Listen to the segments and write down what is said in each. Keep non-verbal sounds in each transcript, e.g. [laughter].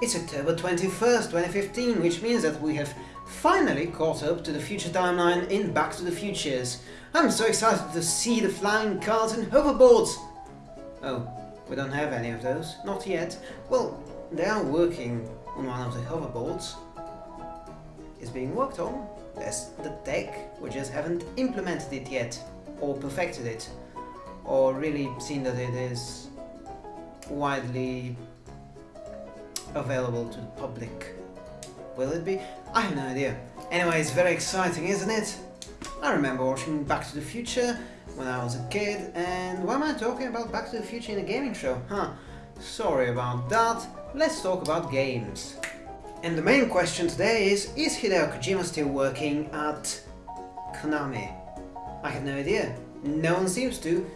It's October 21st, 2015, which means that we have finally caught up to the future timeline in Back to the Futures. I'm so excited to see the flying cars and hoverboards! Oh, we don't have any of those, not yet. Well, they are working on one of the hoverboards. It's being worked on. There's the tech, we just haven't implemented it yet, or perfected it, or really seen that it is widely available to the public. Will it be? I have no idea. Anyway, it's very exciting, isn't it? I remember watching Back to the Future when I was a kid, and why am I talking about Back to the Future in a gaming show? Huh, sorry about that. Let's talk about games. And the main question today is, is Hideo Kojima still working at Konami? I have no idea. No one seems to.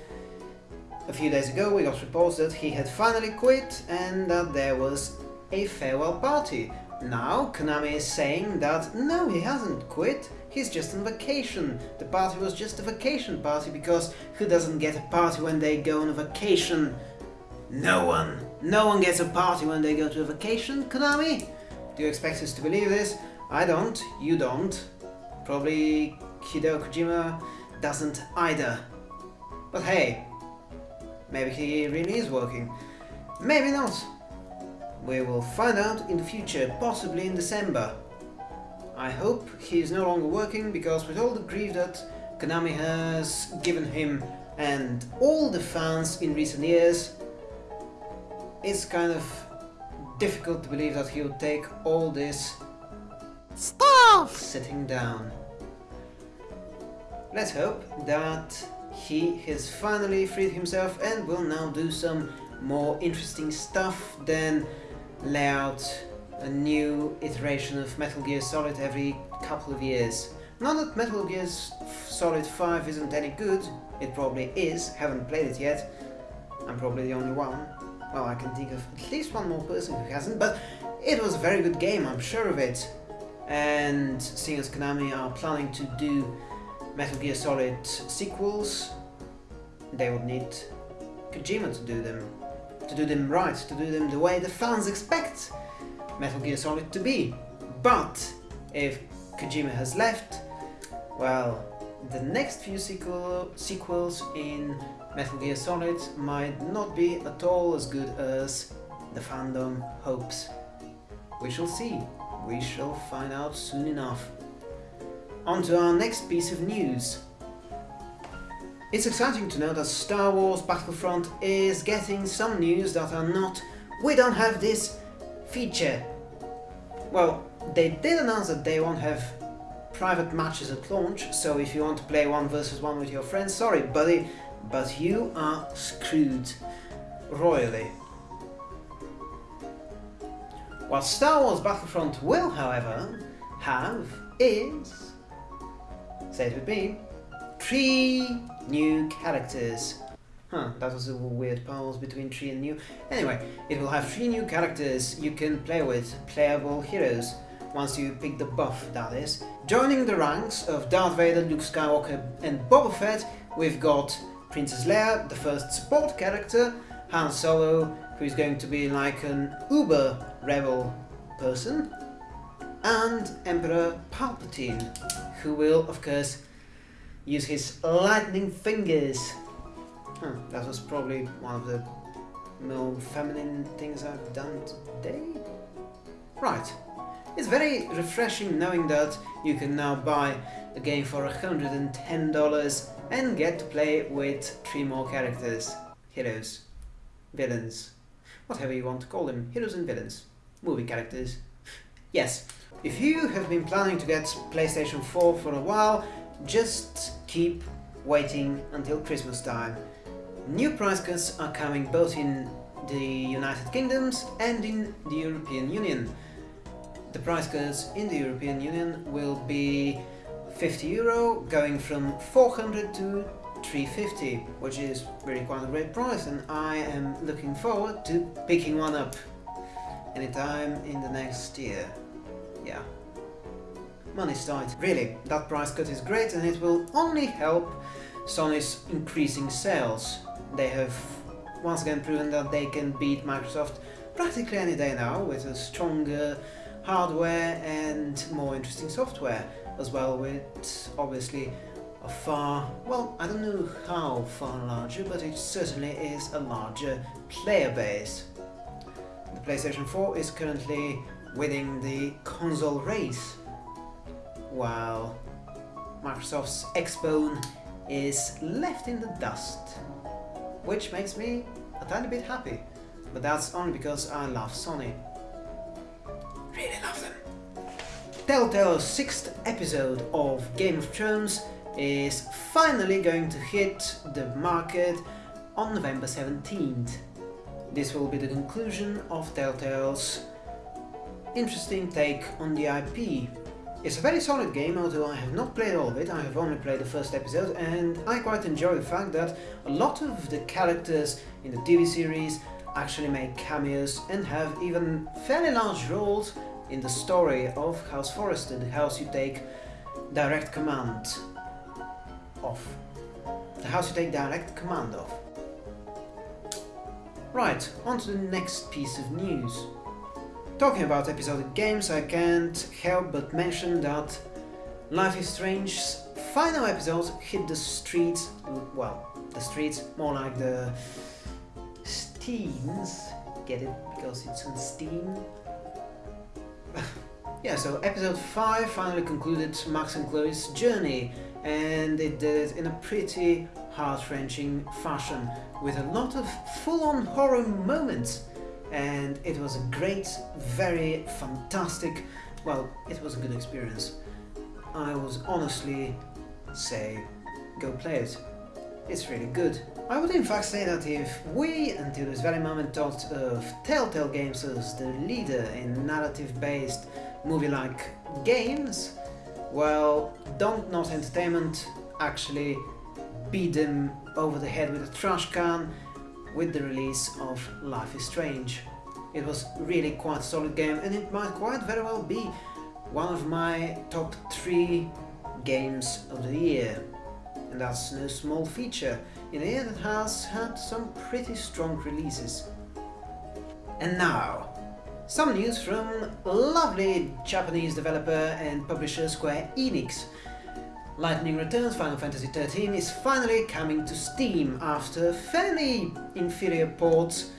A few days ago we got reports that he had finally quit and that there was a farewell party. Now Konami is saying that no, he hasn't quit, he's just on vacation. The party was just a vacation party because who doesn't get a party when they go on a vacation? No one! No one gets a party when they go to a vacation, Konami? Do you expect us to believe this? I don't, you don't. Probably Hideo Kojima doesn't either. But hey, maybe he really is working. Maybe not. We will find out in the future, possibly in December. I hope he is no longer working because with all the grief that Konami has given him and all the fans in recent years, it's kind of difficult to believe that he'll take all this Stuff! sitting down. Let's hope that he has finally freed himself and will now do some more interesting stuff than lay out a new iteration of Metal Gear Solid every couple of years. Not that Metal Gear Solid 5 isn't any good, it probably is, haven't played it yet. I'm probably the only one. Well, I can think of at least one more person who hasn't, but it was a very good game, I'm sure of it. And seeing as Konami are planning to do Metal Gear Solid sequels, they would need Kojima to do them. To do them right, to do them the way the fans expect Metal Gear Solid to be. But if Kojima has left, well, the next few sequel sequels in Metal Gear Solid might not be at all as good as the fandom hopes. We shall see. We shall find out soon enough. On to our next piece of news. It's exciting to know that Star Wars Battlefront is getting some news that are not we don't have this feature. Well, they did announce that they won't have private matches at launch, so if you want to play one versus one with your friends, sorry buddy, but you are screwed royally. What Star Wars Battlefront will, however, have is, say it with me, three new characters. Huh, that was a weird pause between three and new. Anyway, it will have three new characters you can play with, playable heroes, once you pick the buff, that is. Joining the ranks of Darth Vader, Luke Skywalker and Boba Fett, we've got Princess Leia, the first support character, Han Solo, who is going to be like an uber rebel person, and Emperor Palpatine, who will, of course, use his lightning fingers. Huh, that was probably one of the more feminine things I've done today? Right. It's very refreshing knowing that you can now buy a game for $110 and get to play with three more characters. Heroes. Villains. Whatever you want to call them. Heroes and villains. Movie characters. Yes. If you have been planning to get PlayStation 4 for a while, just keep waiting until Christmas time. New price cuts are coming both in the United Kingdoms and in the European Union. The price cuts in the European Union will be 50 euro, going from 400 to 350, which is really quite a great price and I am looking forward to picking one up anytime in the next year. Yeah. Money's tight. Really, that price cut is great and it will only help Sony's increasing sales. They have once again proven that they can beat Microsoft practically any day now with a stronger hardware and more interesting software as well with obviously a far, well I don't know how far larger but it certainly is a larger player base. The PlayStation 4 is currently winning the console race while Microsoft's Xbone is left in the dust which makes me a tiny bit happy but that's only because I love Sony. Really love them. Telltale's sixth episode of Game of Thrones is finally going to hit the market on November 17th. This will be the conclusion of Telltale's interesting take on the IP. It's a very solid game, although I have not played all of it, I have only played the first episode, and I quite enjoy the fact that a lot of the characters in the TV series actually make cameos and have even fairly large roles in the story of House Forrester, the house you take direct command of. The house you take direct command of. Right, on to the next piece of news. Talking about episodic games, I can't help but mention that Life is Strange's final episode hit the streets, well, the streets, more like the Steams, get it because it's on Steam? [laughs] yeah, so episode 5 finally concluded Max and Chloe's journey and it did it in a pretty heart-wrenching fashion with a lot of full-on horror moments and it was a great, very fantastic, well, it was a good experience. I was honestly say go play it. It's really good. I would in fact say that if we, until this very moment, thought of Telltale Games as the leader in narrative-based movie-like games, well, Dontnod Entertainment actually beat them over the head with a trash can with the release of Life is Strange. It was really quite a solid game and it might quite very well be one of my top three games of the year. And that's no small feature in a year that has had some pretty strong releases. And now, some news from lovely Japanese developer and publisher Square Enix. Lightning Returns Final Fantasy XIII is finally coming to Steam after fairly inferior ports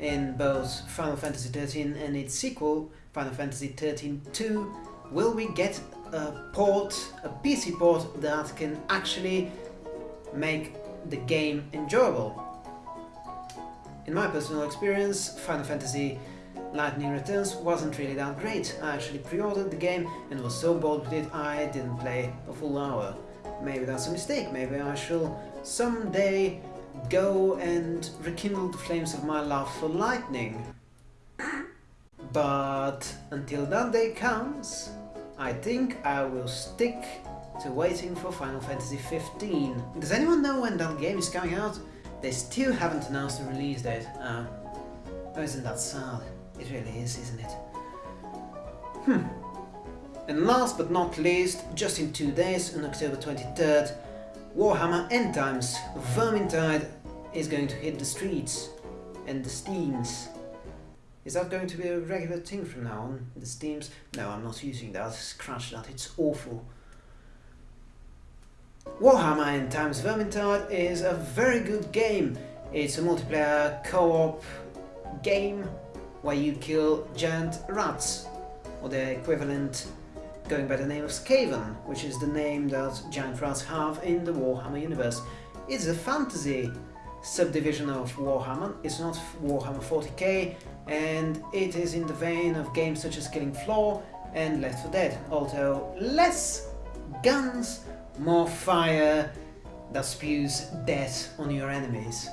in both Final Fantasy XIII and its sequel, Final Fantasy XIII 2, will we get a port, a PC port that can actually make the game enjoyable. In my personal experience, Final Fantasy Lightning Returns wasn't really that great. I actually pre-ordered the game and was so bored with it I didn't play a full hour. Maybe that's a mistake, maybe I shall someday go and rekindle the flames of my love for lightning. But until that day comes, I think I will stick to waiting for Final Fantasy 15. Does anyone know when that game is coming out? They still haven't announced the release date. Uh, isn't that sad? It really is, isn't it? Hmm. And last but not least, just in two days, on October 23rd, Warhammer End Times Vermintide is going to hit the streets and the steams. Is that going to be a regular thing from now on? The steams? No, I'm not using that. Scratch that, it's awful. Warhammer End Times Vermintide is a very good game. It's a multiplayer co-op game where you kill giant rats, or the equivalent going by the name of Skaven, which is the name that giant rats have in the Warhammer universe. It's a fantasy subdivision of Warhammer, it's not Warhammer 40k, and it is in the vein of games such as Killing Floor and Left 4 Dead, although less guns more fire that spews death on your enemies.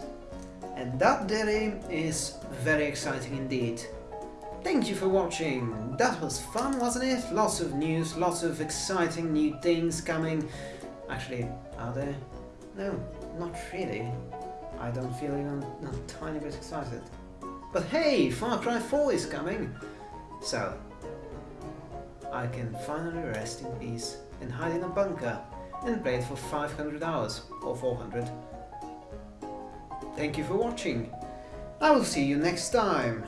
And that daily is very exciting indeed. Thank you for watching, that was fun wasn't it? Lots of news, lots of exciting new things coming. Actually, are there? No, not really. I don't feel even a tiny bit excited. But hey, Far Cry 4 is coming! So, I can finally rest in peace and hide in a bunker and play it for 500 hours or 400. Thank you for watching. I will see you next time.